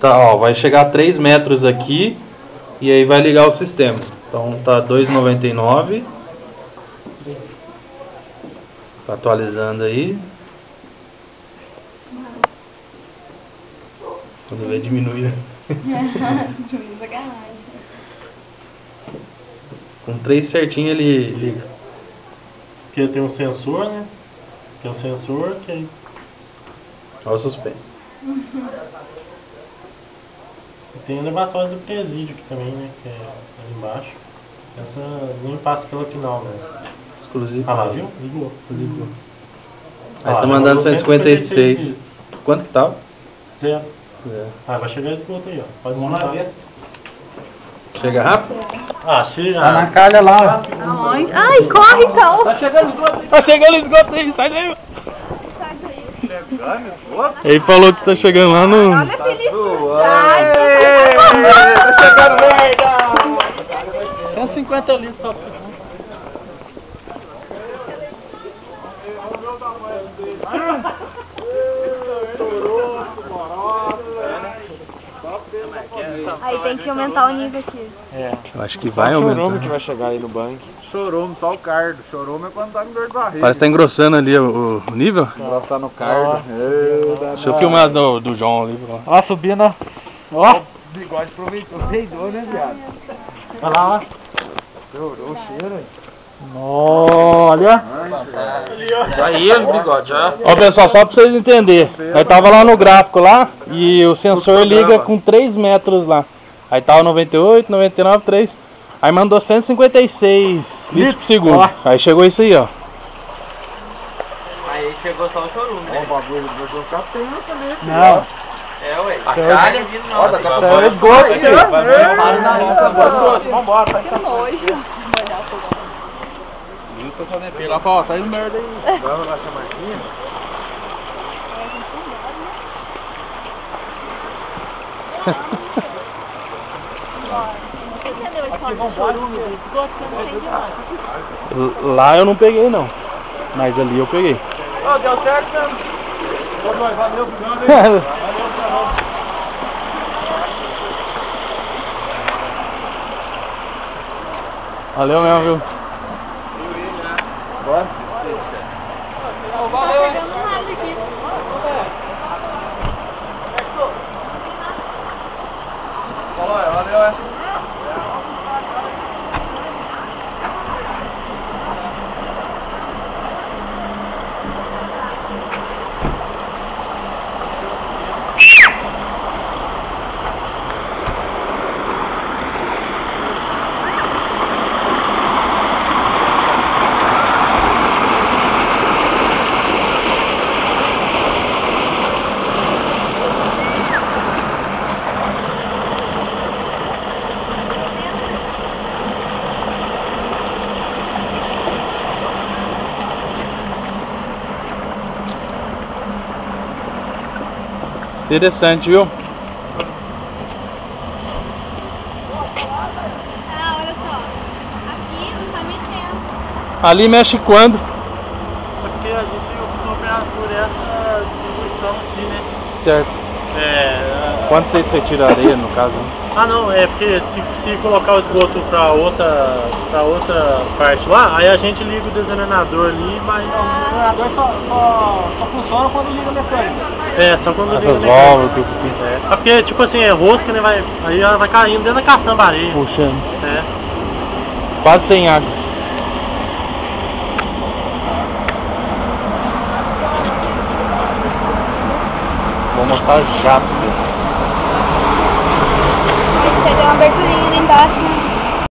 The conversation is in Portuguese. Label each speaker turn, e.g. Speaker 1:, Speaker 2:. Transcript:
Speaker 1: Tá, ó, vai chegar a 3 metros aqui e aí vai ligar o sistema. Então tá 2,99. Tá atualizando aí. Quando vê diminui, né?
Speaker 2: Diminuiu sacanagem.
Speaker 1: Com 3 certinho ele liga.
Speaker 3: Porque tem um sensor, né? Tem um sensor que
Speaker 1: Olha o suspense.
Speaker 3: E tem o elevatório do presídio aqui também, né? Que é ali embaixo. Essa nem passa pela final, né?
Speaker 1: Exclusivo.
Speaker 3: Ah lá, viu? Ligou.
Speaker 1: Ligou.
Speaker 3: Ah
Speaker 1: Aí
Speaker 3: lá,
Speaker 1: tá mandando
Speaker 3: mandou
Speaker 1: 156.
Speaker 3: 156.
Speaker 1: Quanto que tá?
Speaker 3: Zero.
Speaker 1: É.
Speaker 3: Ah, vai chegar esse outro aí, ó. Pode
Speaker 4: Vamos lá ver.
Speaker 1: Chega rápido?
Speaker 3: Ah, chega.
Speaker 4: Tá na calha lá,
Speaker 2: Aonde? Ai, corre então!
Speaker 4: Tá chegando os dois.
Speaker 1: Tá chegando o esgoto aí, sai daí. Ele falou que tá chegando lá no.
Speaker 2: Olha a felicidade!
Speaker 4: Tá chegando merda. 150 litros só.
Speaker 2: Aí tem que aumentar o nível aqui.
Speaker 3: É.
Speaker 1: Eu acho que vai
Speaker 3: Chorome
Speaker 1: aumentar.
Speaker 3: que vai chegar aí no banco.
Speaker 5: Chorou, só o cardo. Chorou, mas quando tá com dor de barriga.
Speaker 1: Parece que tá engrossando ali o, o nível.
Speaker 5: Engrossar no cardo.
Speaker 1: Deixa eu filmar do, do João ali. ó.
Speaker 4: Ó, subindo, ó. Ó.
Speaker 5: O bigode aproveitou. Peidou, né, viado?
Speaker 3: Olha lá, ó.
Speaker 5: Chorou o cheiro, hein?
Speaker 4: Olha.
Speaker 5: Aí, os bigode, ó.
Speaker 1: Ó pessoal, só pra vocês entenderem. Nós tava lá no gráfico lá e o sensor liga com 3 metros lá. Aí tava 98, 99, 3. Aí mandou 156 litros por segundo.
Speaker 4: Ó.
Speaker 1: Aí chegou isso aí, ó.
Speaker 6: Aí chegou só o chorume,
Speaker 5: Ó,
Speaker 6: né?
Speaker 5: o bagulho do meu capitão também. aqui,
Speaker 4: Não.
Speaker 6: É, ué.
Speaker 5: A calha.
Speaker 6: vindo
Speaker 5: Ó,
Speaker 6: não.
Speaker 5: da
Speaker 6: Assim,
Speaker 5: capitão
Speaker 4: É esgoto, filho.
Speaker 3: Para na lista agora.
Speaker 4: Vambora.
Speaker 2: Que nojo.
Speaker 4: Lá pra ó, tá indo merda aí.
Speaker 5: Vamos lá, essa marquinha.
Speaker 2: Eu
Speaker 1: Lá eu não peguei não. Mas ali eu peguei.
Speaker 4: Ó, deu certo nós, valeu, hein?
Speaker 1: Valeu mesmo, viu?
Speaker 2: Tá pegando nada aqui.
Speaker 5: Valeu, é.
Speaker 1: Interessante, viu?
Speaker 2: Ah, olha só. Aqui não tá mexendo.
Speaker 1: Ali mexe quando?
Speaker 3: Porque a gente optou por- por essa distribuição aqui, né?
Speaker 1: Certo.
Speaker 3: É.
Speaker 1: Quando vocês retiram a areia, no caso?
Speaker 3: Ah não, é porque se, se colocar o esgoto pra outra, pra outra parte lá, aí a gente liga o desenvenenador ali, mas.
Speaker 4: O treinador só, só, só funciona quando liga a mecânica.
Speaker 3: É, só quando
Speaker 1: Essas
Speaker 3: mecânico.
Speaker 1: válvulas, aqui.
Speaker 3: É. É porque, tipo assim, é rosca, né? Vai, aí ela vai caindo dentro da caçamba areia.
Speaker 1: Puxando.
Speaker 3: É.
Speaker 1: Quase sem água. Vou mostrar já pra você.
Speaker 2: Você deu uma aberturinha ali embaixo, né?